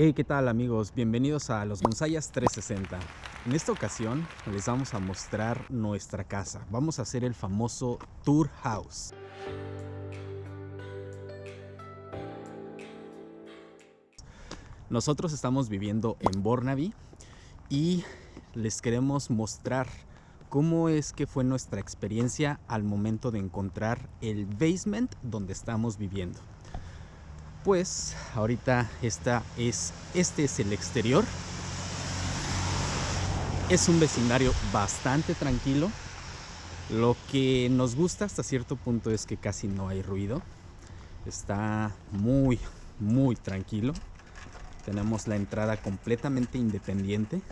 Hey, ¿qué tal amigos? Bienvenidos a Los Gonzayas 360. En esta ocasión les vamos a mostrar nuestra casa. Vamos a hacer el famoso Tour House. Nosotros estamos viviendo en Bornaby y les queremos mostrar cómo es que fue nuestra experiencia al momento de encontrar el basement donde estamos viviendo. Pues ahorita esta es, este es el exterior. Es un vecindario bastante tranquilo. Lo que nos gusta hasta cierto punto es que casi no hay ruido. Está muy, muy tranquilo. Tenemos la entrada completamente independiente.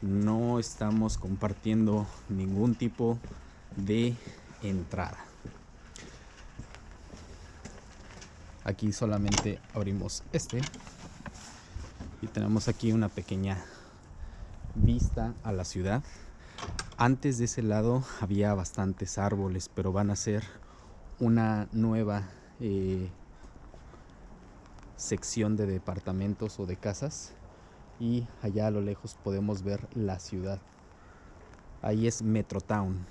No estamos compartiendo ningún tipo de entrada. Aquí solamente abrimos este. Y tenemos aquí una pequeña vista a la ciudad. Antes de ese lado había bastantes árboles, pero van a ser una nueva eh, sección de departamentos o de casas y allá a lo lejos podemos ver la ciudad ahí es Metrotown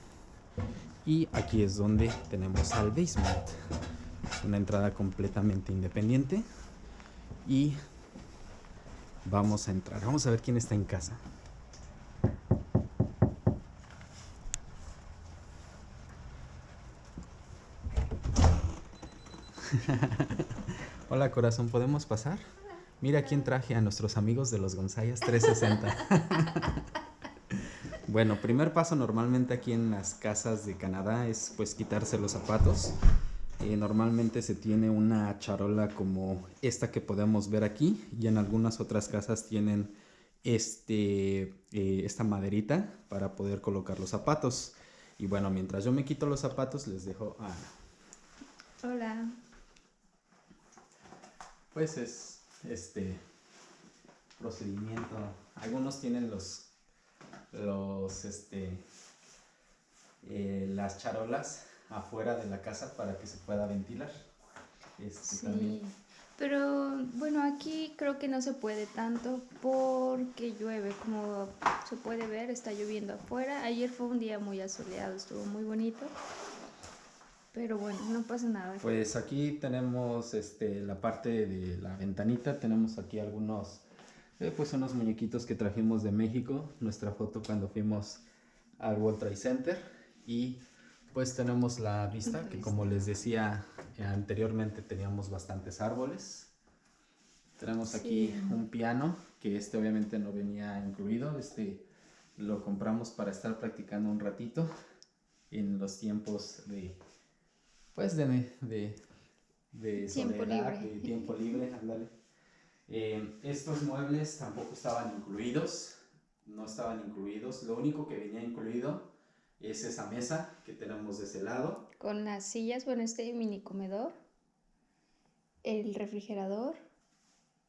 y aquí es donde tenemos al basement una entrada completamente independiente y vamos a entrar vamos a ver quién está en casa Hola corazón, ¿podemos pasar? Mira quién traje a nuestros amigos de los Gonzayas 360. bueno, primer paso normalmente aquí en las casas de Canadá es pues quitarse los zapatos. Eh, normalmente se tiene una charola como esta que podemos ver aquí y en algunas otras casas tienen este, eh, esta maderita para poder colocar los zapatos. Y bueno, mientras yo me quito los zapatos les dejo a Hola pues es este procedimiento. Algunos tienen los los este eh, las charolas afuera de la casa para que se pueda ventilar. Este, sí, pero bueno, aquí creo que no se puede tanto porque llueve, como se puede ver, está lloviendo afuera. Ayer fue un día muy asoleado, estuvo muy bonito. Pero bueno, no pasa nada. Pues aquí tenemos este, la parte de la ventanita, tenemos aquí algunos, eh, pues unos muñequitos que trajimos de México, nuestra foto cuando fuimos al World Trade Center y pues tenemos la vista que como les decía eh, anteriormente teníamos bastantes árboles. Tenemos aquí un piano que este obviamente no venía incluido, este lo compramos para estar practicando un ratito en los tiempos de pues de, de, de tiempo libre. de tiempo libre, ándale. Eh, estos muebles tampoco estaban incluidos, no estaban incluidos, lo único que venía incluido es esa mesa que tenemos de ese lado. Con las sillas, bueno, este mini comedor, el refrigerador,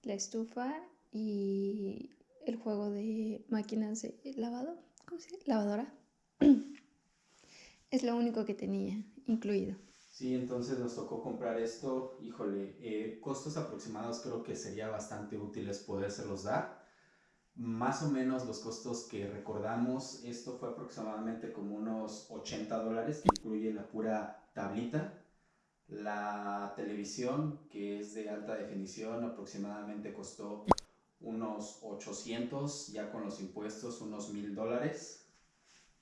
la estufa y el juego de máquinas de lavado, ¿cómo se llama? Lavadora. Es lo único que tenía incluido. Sí, entonces nos tocó comprar esto, híjole, eh, costos aproximados creo que sería bastante útiles podérselos dar. Más o menos los costos que recordamos, esto fue aproximadamente como unos 80 dólares, que incluye la pura tablita. La televisión, que es de alta definición, aproximadamente costó unos 800, ya con los impuestos unos 1000 dólares.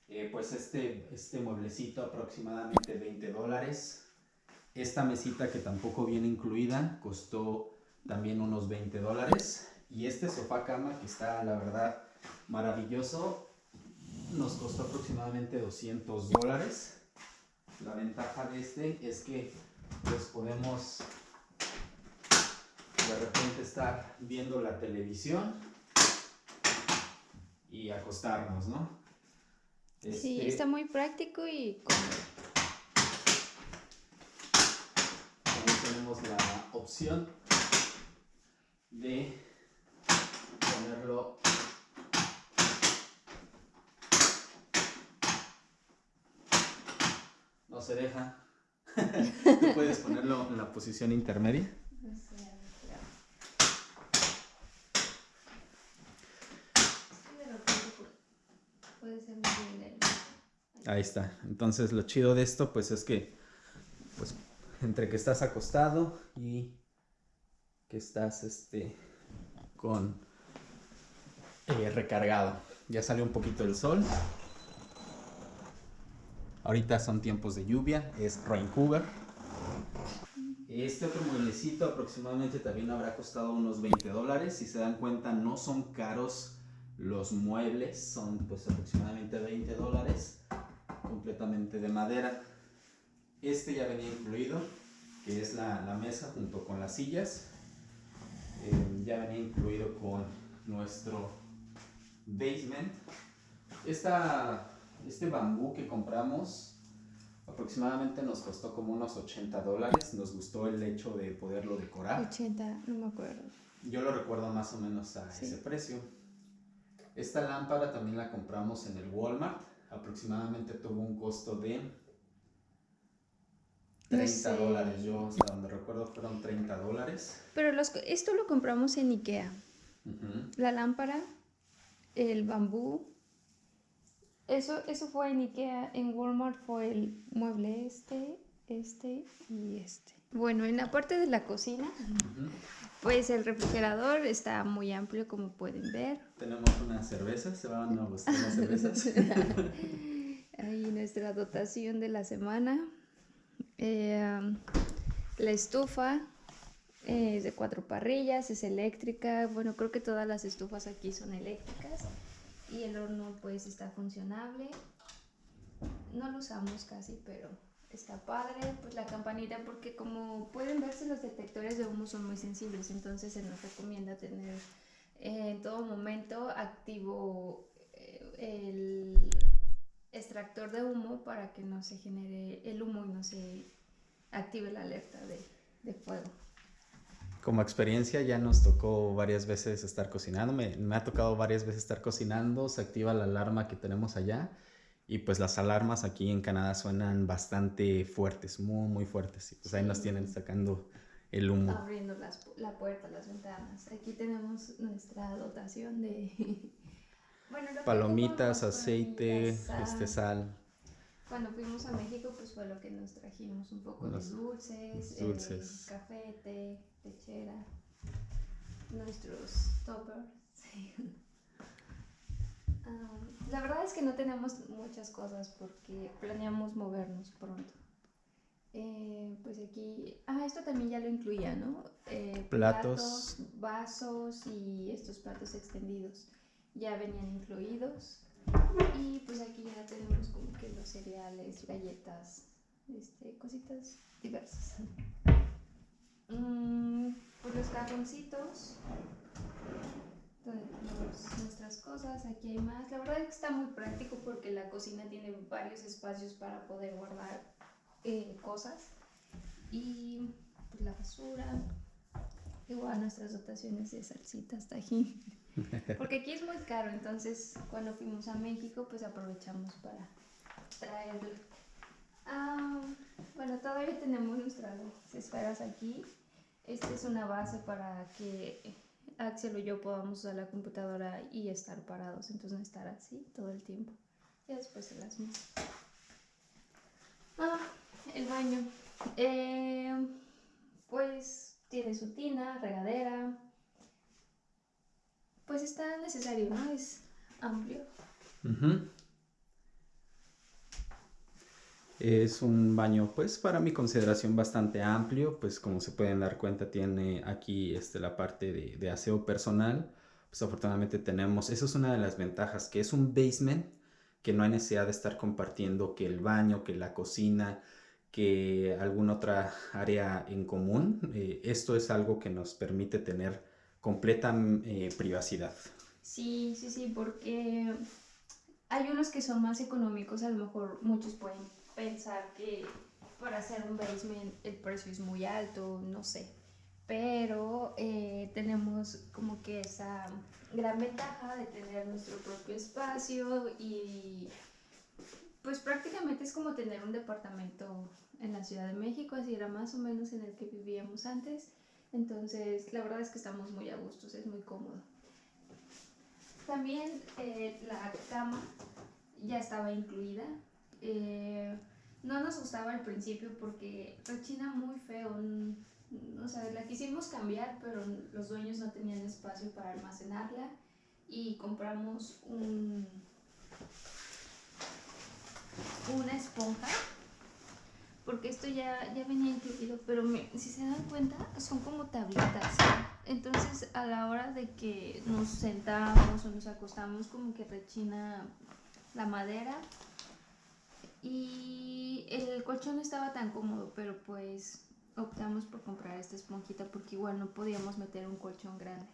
Eh, pues este, este mueblecito aproximadamente 20 dólares. Esta mesita que tampoco viene incluida costó también unos 20 dólares. Y este sofá cama que está la verdad maravilloso nos costó aproximadamente 200 dólares. La ventaja de este es que pues podemos de repente estar viendo la televisión y acostarnos, ¿no? Sí, este, está muy práctico y. También tenemos la opción de se deja. Puedes ponerlo en la posición intermedia? Ahí está. Entonces lo chido de esto pues es que pues entre que estás acostado y que estás este con eh, recargado. Ya salió un poquito el sol, Ahorita son tiempos de lluvia, es Vancouver. Este otro mueblecito aproximadamente también habrá costado unos 20 dólares. Si se dan cuenta, no son caros los muebles, son pues aproximadamente 20 dólares, completamente de madera. Este ya venía incluido, que es la, la mesa junto con las sillas. Eh, ya venía incluido con nuestro basement. Esta, este bambú que compramos aproximadamente nos costó como unos 80 dólares. Nos gustó el hecho de poderlo decorar. 80, no me acuerdo. Yo lo recuerdo más o menos a ese precio. Esta lámpara también la compramos en el Walmart. Aproximadamente tuvo un costo de 30 dólares. Yo, hasta donde recuerdo, fueron 30 dólares. Pero los, esto lo compramos en Ikea. La lámpara, el bambú. Eso, eso fue en Ikea. En Walmart fue el mueble este, este y este. Bueno, en la parte de la cocina, pues el refrigerador está muy amplio, como pueden ver. Tenemos una cerveza, se van a gustar las cervezas. Ahí nuestra dotación de la semana. Eh, la estufa es de cuatro parrillas, es eléctrica. Bueno, creo que todas las estufas aquí son eléctricas. Y el horno pues está funcionable. No lo usamos casi, pero está padre. Pues la campanita, porque como pueden verse los detectores de humo son muy sensibles, entonces se nos recomienda tener eh, en todo momento activo eh, el extractor de humo para que no se genere el humo y no se active la alerta de, fuego. Como experiencia ya nos tocó varias veces estar cocinando, me, me, ha tocado varias veces estar cocinando, se activa la alarma que tenemos allá y pues las alarmas aquí en Canadá suenan bastante fuertes, muy muy fuertes y pues ahí nos tienen sacando el humo. Abriendo las, la puerta, las ventanas. Aquí tenemos nuestra dotación de Palomitas, aceite, este sal. Cuando fuimos a México, pues fue lo que nos trajimos, un poco de dulces, dulces. Eh, café, té, lechera, nuestros toppers. Ah, la verdad es que no tenemos muchas cosas porque planeamos movernos pronto. Eh, pues aquí, ah, esto también ya lo incluía, ¿no? Eh, platos, vasos y estos platos extendidos ya venían incluidos. Y pues aquí ya tenemos como que los cereales, galletas, este, cositas diversas. Mm, pues los cajoncitos, tenemos nuestras cosas, aquí hay más. La verdad es que está muy práctico porque la cocina tiene varios espacios para poder guardar eh, cosas. Y pues la basura, igual nuestras dotaciones de salsitas, tajín. Porque aquí es muy caro, entonces cuando fuimos a México pues aprovechamos para traerlo. Ah, bueno, todavía tenemos nuestras esferas aquí. Esta es una base para que Axel o yo podamos usar la computadora y estar parados, entonces no estar así todo el tiempo. Y después se las Ah, el baño. Eh, pues tiene su tina, regadera, pues está necesario, ¿no? Es amplio. Es un baño, pues para mi consideración bastante amplio, pues como se pueden dar cuenta tiene aquí este, la parte de, aseo personal. Pues afortunadamente tenemos, eso es una de las ventajas, que es un basement, que no hay necesidad de estar compartiendo que el baño, que la cocina, que alguna otra área en común. Eh, esto es algo que nos permite tener completa eh, privacidad. Sí, sí, sí, porque hay unos que son más económicos, a lo mejor muchos pueden pensar que para hacer un basement el precio es muy alto, no sé, pero eh, tenemos como que esa gran ventaja de tener nuestro propio espacio y pues prácticamente es como tener un departamento en la Ciudad de México, así era más o menos en el que vivíamos antes entonces, la verdad es que estamos muy a gusto, es muy cómodo. También eh, la cama ya estaba incluida. Eh, no nos gustaba al principio porque rechina muy feo. O sea, la quisimos cambiar, pero los dueños no tenían espacio para almacenarla y compramos un, una esponja porque esto ya, ya venía incluido, pero si se dan cuenta son como tablitas. Entonces a la hora de que nos sentamos o nos acostamos como que rechina la madera y el colchón no estaba tan cómodo, pero pues optamos por comprar esta esponjita porque igual no podíamos meter un colchón grande.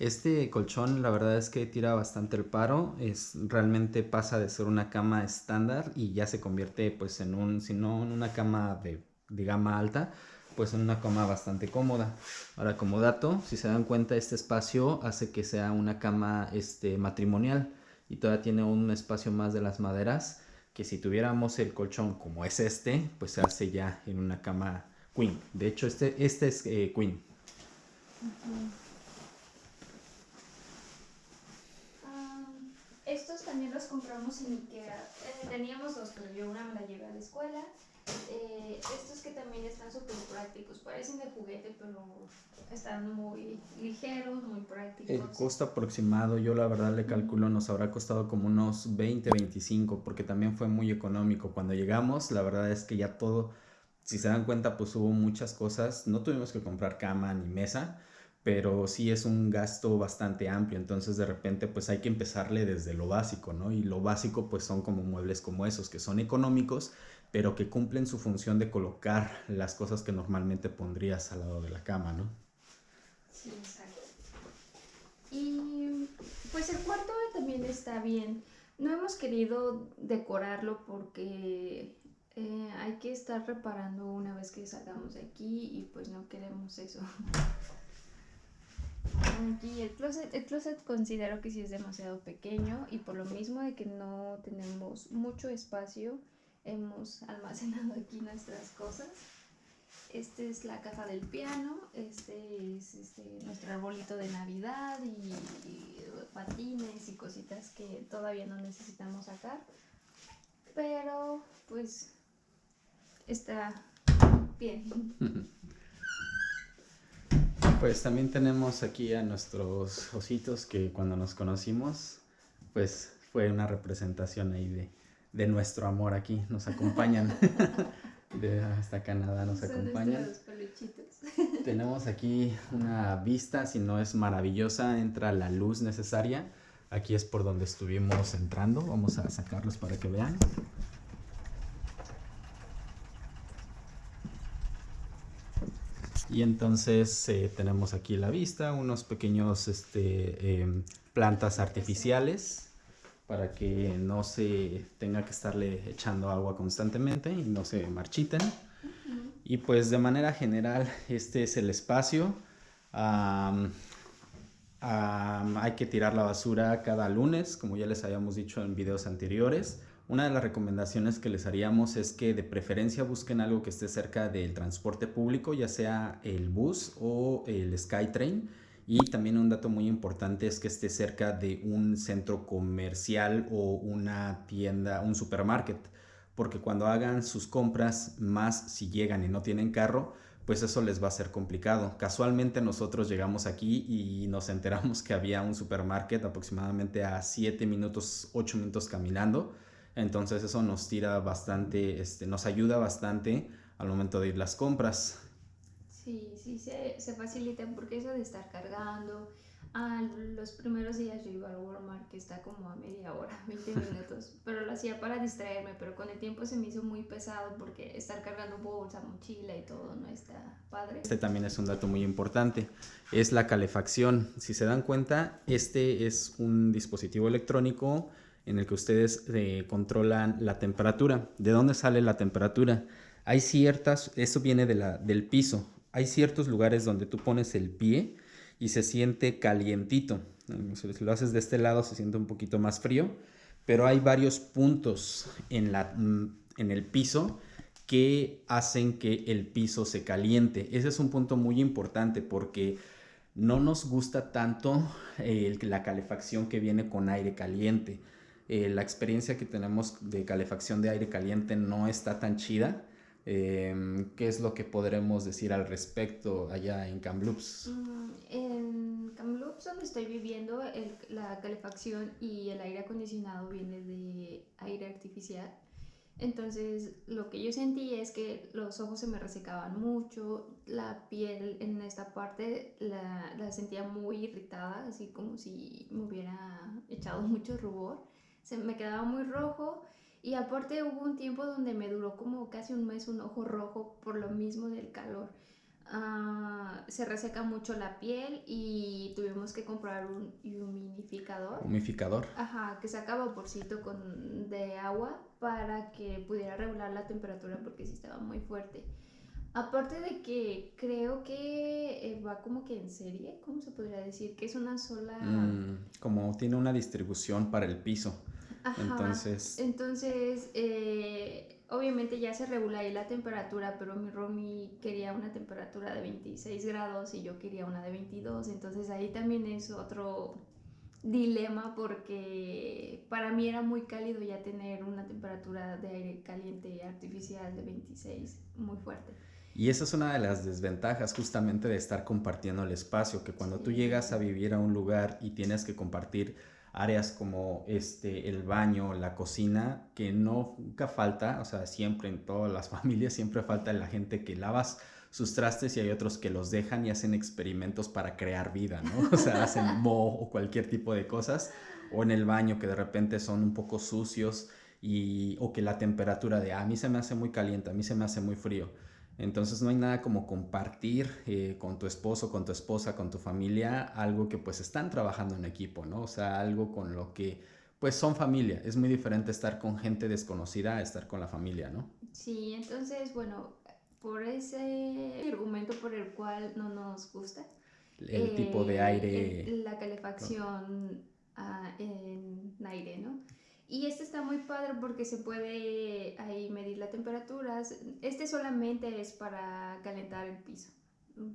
Este colchón la verdad es que tira bastante el paro, es realmente pasa de ser una cama estándar y ya se convierte pues en un, si no en una cama de, gama alta, pues en una cama bastante cómoda. Ahora como dato, si se dan cuenta este espacio hace que sea una cama este, matrimonial y todavía tiene un espacio más de las maderas que si tuviéramos el colchón como es este, pues se hace ya en una cama queen. De hecho este, este es eh, queen. También los compramos en Ikea. Eh, teníamos dos, pero yo una me la llevé a la escuela. Eh, estos que también están súper prácticos, parecen de juguete, pero están muy ligeros, muy prácticos. El costo aproximado, yo la verdad le calculo, nos habrá costado como unos 20, 25, porque también fue muy económico. Cuando llegamos, la verdad es que ya todo, si se dan cuenta, pues hubo muchas cosas. No tuvimos que comprar cama ni mesa pero sí es un gasto bastante amplio, entonces de repente pues hay que empezarle desde lo básico, ¿no? Y lo básico pues son como muebles como esos, que son económicos, pero que cumplen su función de colocar las cosas que normalmente pondrías al lado de la cama, ¿no? Sí, exacto. Y pues el cuarto también está bien. No hemos querido decorarlo porque eh, hay que estar reparando una vez que salgamos de aquí y pues no queremos eso. Aquí el closet, el closet considero que sí es demasiado pequeño y por lo mismo de que no tenemos mucho espacio, hemos almacenado aquí nuestras cosas. Este es la caja del piano, este es este, nuestro arbolito de Navidad y, patines y cositas que todavía no necesitamos sacar. Pero pues está bien. Pues también tenemos aquí a nuestros ositos que cuando nos conocimos, pues fue una representación ahí de, nuestro amor aquí. Nos acompañan. de hasta Canadá nos acompañan. Tenemos aquí una vista, si no es maravillosa, entra la luz necesaria. Aquí es por donde estuvimos entrando. Vamos a sacarlos para que vean. Y entonces eh, tenemos aquí la vista, unos pequeños este, em, plantas artificiales para que no se tenga que estarle echando agua constantemente y no se marchiten. Y pues de manera general este es el espacio. hay que tirar la basura cada lunes, como ya les habíamos dicho en videos anteriores. Una de las recomendaciones que les haríamos es que de preferencia busquen algo que esté cerca del transporte público, ya sea el bus o el SkyTrain. Y también un dato muy importante es que esté cerca de un centro comercial o una tienda, un supermarket. Porque cuando hagan sus compras, más si llegan y no tienen carro, pues eso les va a ser complicado. Casualmente nosotros llegamos aquí y nos enteramos que había un supermarket aproximadamente a 7 minutos, 8 minutos caminando entonces eso nos tira bastante, este, nos ayuda bastante al momento de ir las compras. Sí, sí, se, se facilita porque eso de estar cargando, Ah, los primeros días yo iba al Walmart que está como a media hora, 20 minutos, pero lo hacía para distraerme, pero con el tiempo se me hizo muy pesado porque estar cargando bolsa, mochila y todo no está padre. Este también es un dato muy importante, es la calefacción. Si se dan cuenta, este es un dispositivo electrónico en el que ustedes eh, controlan la temperatura. ¿De dónde sale la temperatura? Hay ciertas, eso viene de la, del piso. Hay ciertos lugares donde tú pones el pie y se siente calientito. Si lo haces de este lado se siente un poquito más frío, pero hay varios puntos en, la, mm, en el piso que hacen que el piso se caliente. Ese es un punto muy importante porque no nos gusta tanto eh, la calefacción que viene con aire caliente eh, la experiencia que tenemos de calefacción de aire caliente no está tan chida. Em, ¿Qué es lo que podremos decir al respecto allá en Kamloops? Mm, en Kamloops, donde estoy viviendo, la calefacción y el aire acondicionado viene de aire artificial. Entonces, lo que yo sentí es que los ojos se me resecaban mucho, la piel en esta parte la, la sentía muy irritada, así como si me hubiera echado mucho rubor. Se me quedaba muy rojo y aparte hubo un tiempo donde me duró como casi un mes un ojo rojo por lo mismo del calor. Ah, se reseca mucho la piel y tuvimos que comprar un humidificador. Humidificador. Ajá, que saca vaporcito con, de agua para que pudiera regular la temperatura porque sí estaba muy fuerte. Aparte de que creo que eh, va como que en serie, ¿cómo se podría decir? Que es una sola... Mm, como tiene una distribución para el piso. Entonces, entonces eh, obviamente ya se regula ahí la temperatura, pero mi Romy quería una temperatura de 26 grados y yo quería una de 22, entonces ahí también es otro dilema porque para mí era muy cálido ya tener una temperatura de aire caliente artificial de 26 muy fuerte. Y esa es una de las desventajas justamente de estar compartiendo el espacio, que cuando tú llegas a vivir a un lugar y tienes que compartir áreas como este, el baño, la cocina, que no, nunca falta, o sea, siempre en todas las familias, siempre falta la gente que lavas sus trastes y hay otros que los dejan y hacen experimentos para crear vida, ¿no? O sea, hacen mo o cualquier tipo de cosas, o en el baño que de repente son un poco sucios y, o que la temperatura de, ah, a mí se me hace muy caliente, a mí se me hace muy frío. Entonces no hay nada como compartir eh, con tu esposo, con tu esposa, con tu familia, algo que pues están trabajando en equipo, ¿no? O sea, algo con lo que pues son familia. Es muy diferente estar con gente desconocida a estar con la familia, ¿no? Sí, entonces, bueno, por ese argumento por el cual no nos gusta. El tipo de aire. la calefacción ah, en aire, ¿no? Y este está muy padre porque se puede ahí medir la temperatura. Este solamente es para calentar el piso.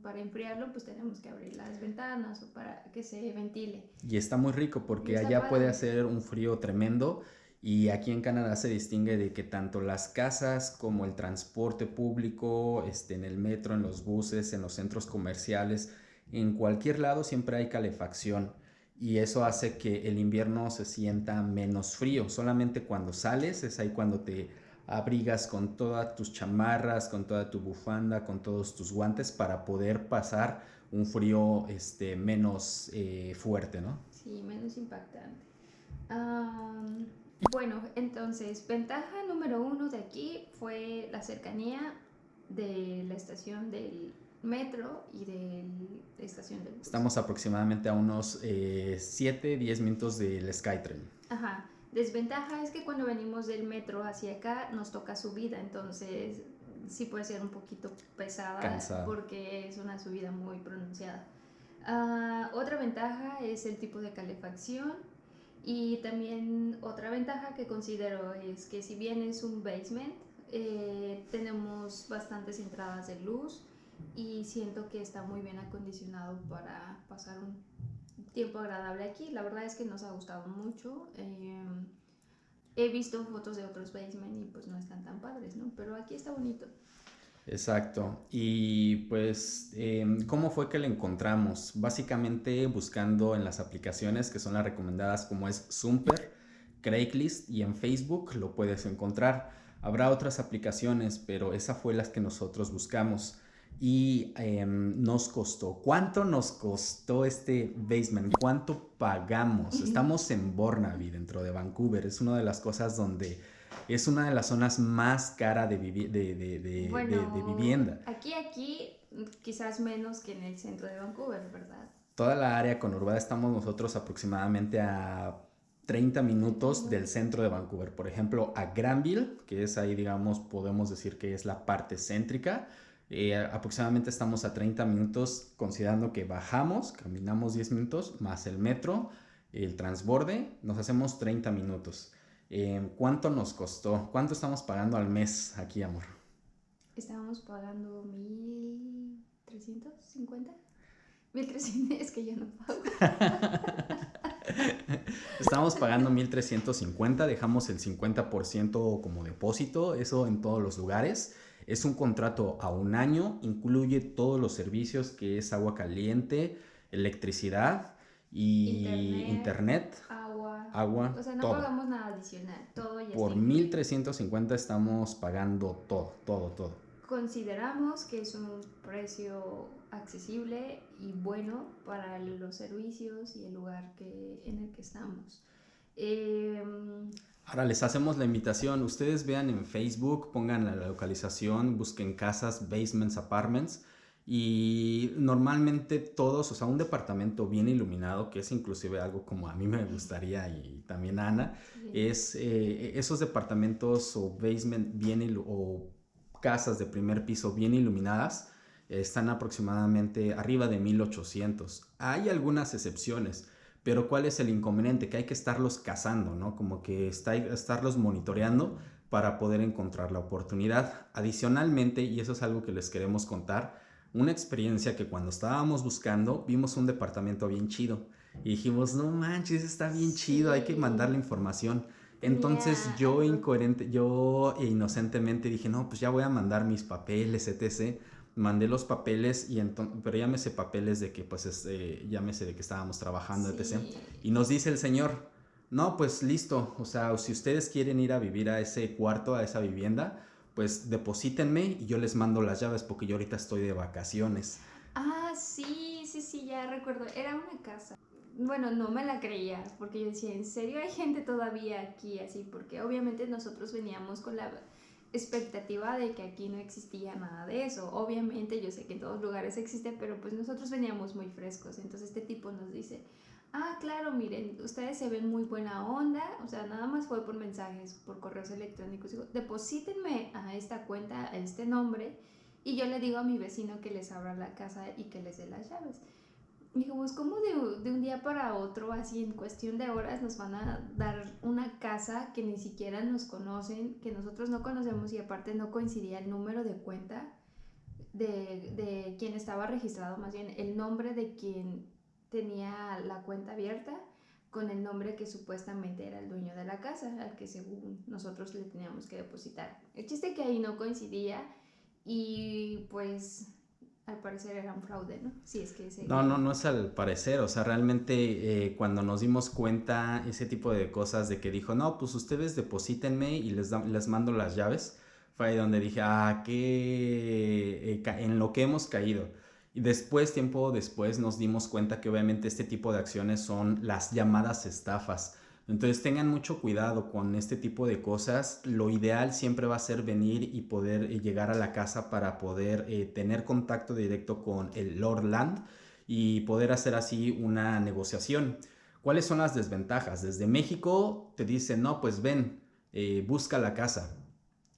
Para enfriarlo pues tenemos que abrir las ventanas o para que se ventile. Y está muy rico porque allá puede hacer un frío tremendo y aquí en Canadá se distingue de que tanto las casas como el transporte público, este, en el metro, en los buses, en los centros comerciales, en cualquier lado siempre hay calefacción y eso hace que el invierno se sienta menos frío. Solamente cuando sales es ahí cuando te abrigas con todas tus chamarras, con toda tu bufanda, con todos tus guantes para poder pasar un frío este, menos eh, fuerte, ¿no? Sí, menos impactante. bueno, entonces, ventaja número uno de aquí fue la cercanía de la estación del metro y de la estación de bus. Estamos aproximadamente a unos 7, eh, 10 minutos del SkyTrain. Ajá. Desventaja es que cuando venimos del metro hacia acá nos toca subida, entonces sí puede ser un poquito pesada porque es una subida muy pronunciada. Ah, otra ventaja es el tipo de calefacción y también otra ventaja que considero es que si bien es un basement, eh, tenemos bastantes entradas de luz y siento que está muy bien acondicionado para pasar un tiempo agradable aquí. La verdad es que nos ha gustado mucho. Em, he visto fotos de otros basement y pues no están tan padres, ¿no? Pero aquí está bonito. Exacto. Y pues, em, ¿cómo fue que lo encontramos? Básicamente buscando en las aplicaciones que son las recomendadas como es Zumper, Craigslist y en Facebook lo puedes encontrar. Habrá otras aplicaciones, pero esa fue las que nosotros buscamos y em, nos costó. ¿Cuánto nos costó este basement? ¿Cuánto pagamos? Estamos en Burnaby, dentro de Vancouver. Es una de las cosas donde es una de las zonas más caras de, de, de, de, vivienda. Aquí, aquí, quizás menos que en el centro de Vancouver, ¿verdad? Toda la área conurbada estamos nosotros aproximadamente a 30 minutos del centro de Vancouver. Por ejemplo, a Granville, que es ahí, digamos, podemos decir que es la parte céntrica eh, aproximadamente estamos a 30 minutos considerando que bajamos, caminamos 10 minutos, más el metro, el transborde, nos hacemos 30 minutos. Eh, ¿Cuánto nos costó? ¿Cuánto estamos pagando al mes aquí, amor? Estábamos pagando 1.350. 1.300 es que yo no pago. Estábamos pagando 1350, dejamos el 50% como depósito, eso en todos los lugares. Es un contrato a un año, incluye todos los servicios que es agua caliente, electricidad y internet, agua. agua. O sea, no todo. pagamos nada adicional, todo ya Por está incluido. 1350 estamos pagando todo, todo, todo. Consideramos que es un precio accesible y bueno para los servicios y el lugar que, en el que estamos. Em, Ahora les hacemos la invitación, ustedes vean en Facebook, pongan la localización, busquen casas, basements, apartments y normalmente todos, o sea, un departamento bien iluminado, que es inclusive algo como a mí me gustaría y también a Ana, es eh, esos departamentos o basement bien o casas de primer piso bien iluminadas están aproximadamente arriba de 1800. Hay algunas excepciones, pero ¿cuál es el inconveniente? Que hay que estarlos cazando, ¿no? Como que está, estarlos monitoreando para poder encontrar la oportunidad. Adicionalmente, y eso es algo que les queremos contar, una experiencia que cuando estábamos buscando vimos un departamento bien chido y dijimos, no manches, está bien chido, hay que Sí. mandarle información. Entonces yo incoherente, yo inocentemente dije, no, pues ya voy a mandar mis papeles, etc. Mandé los papeles y entonces, pero llámese papeles de que pues este, llámese de que estábamos trabajando, etc. Y nos dice el señor, no, pues listo, o sea, si ustedes quieren ir a vivir a ese cuarto, a esa vivienda, pues deposítenme y yo les mando las llaves porque yo ahorita estoy de vacaciones. Ah, sí, sí, sí, ya recuerdo. Era una casa. Bueno, no me la creía, porque yo decía, ¿en serio hay gente todavía aquí así? Porque obviamente nosotros veníamos con la expectativa de que aquí no existía nada de eso. Obviamente yo sé que en todos lugares existe, pero pues nosotros veníamos muy frescos. Entonces este tipo nos dice, ah, claro, miren, ustedes se ven muy buena onda. O sea, nada más fue por mensajes, por correos electrónicos. Digo, deposítenme a esta cuenta, a este nombre. Y yo le digo a mi vecino que les abra la casa y que les dé las llaves. Y digo, pues como de, de un día para otro, así en cuestión de horas, nos van a dar una casa que ni siquiera nos conocen, que nosotros no conocemos y aparte no coincidía el número de cuenta de, de quien estaba registrado, más bien el nombre de quien tenía la cuenta abierta con el nombre que supuestamente era el dueño de la casa, al que según nosotros le teníamos que depositar. El chiste que ahí no coincidía y pues al parecer era un fraude, ¿no? Sí, es que. No, no, no es al parecer, o sea, realmente eh, cuando nos dimos cuenta ese tipo de cosas de que dijo, no, pues ustedes deposítenme y les, les mando las llaves, fue ahí donde dije, ah, qué, eh, en lo que hemos caído. Y después, tiempo después, nos dimos cuenta que obviamente este tipo de acciones son las llamadas estafas. Entonces tengan mucho cuidado con este tipo de cosas. Lo ideal siempre va a ser venir y poder eh, llegar a la casa para poder eh, tener contacto directo con el Lord Land y poder hacer así una negociación. ¿Cuáles son las desventajas? Desde México te dicen, no, pues ven, eh, busca la casa.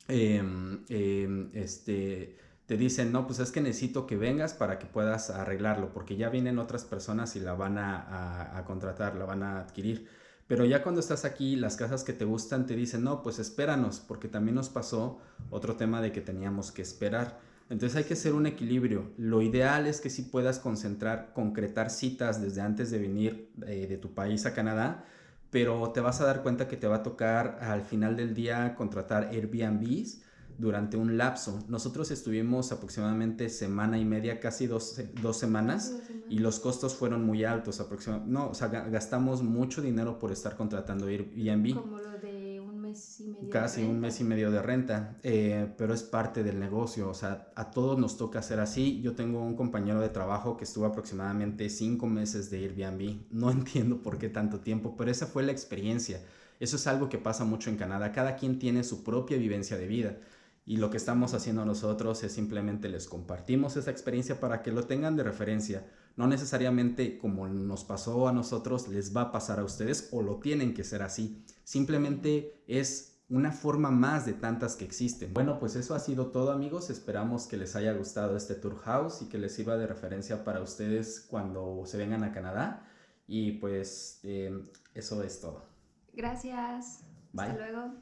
Em, em, este, te dicen, no, pues es que necesito que vengas para que puedas arreglarlo, porque ya vienen otras personas y la van a, a- a contratar, la van a adquirir. Pero ya cuando estás aquí, las casas que te gustan te dicen, no, pues espéranos, porque también nos pasó otro tema de que teníamos que esperar. Entonces hay que hacer un equilibrio. Lo ideal es que sí puedas concentrar, concretar citas desde antes de venir eh, de tu país a Canadá, pero te vas a dar cuenta que te va a tocar al final del día contratar Airbnbs durante un lapso. Nosotros estuvimos aproximadamente semana y media, casi dos, dos semanas, Dos semanas. y los costos fueron muy altos. aproximadamente No, o sea, ga- gastamos mucho dinero por estar contratando Airbnb. Como lo de un mes y medio. de Casi un mes y medio de renta, eh, pero es parte del negocio, o sea, a todos nos toca hacer así. Yo tengo un compañero de trabajo que estuvo aproximadamente cinco meses de Airbnb. No entiendo por qué tanto tiempo, pero esa fue la experiencia. Eso es algo que pasa mucho en Canadá. Cada quien tiene su propia vivencia de vida. Y lo que estamos haciendo nosotros es simplemente les compartimos esa experiencia para que lo tengan de referencia. No necesariamente como nos pasó a nosotros, les va a pasar a ustedes o lo tienen que ser así. Simplemente es una forma más de tantas que existen. Bueno, pues eso ha sido todo amigos. Esperamos que les haya gustado este tour house y que les sirva de referencia para ustedes cuando se vengan a Canadá. Y pues eh, eso es todo. Gracias. Bye. Hasta luego.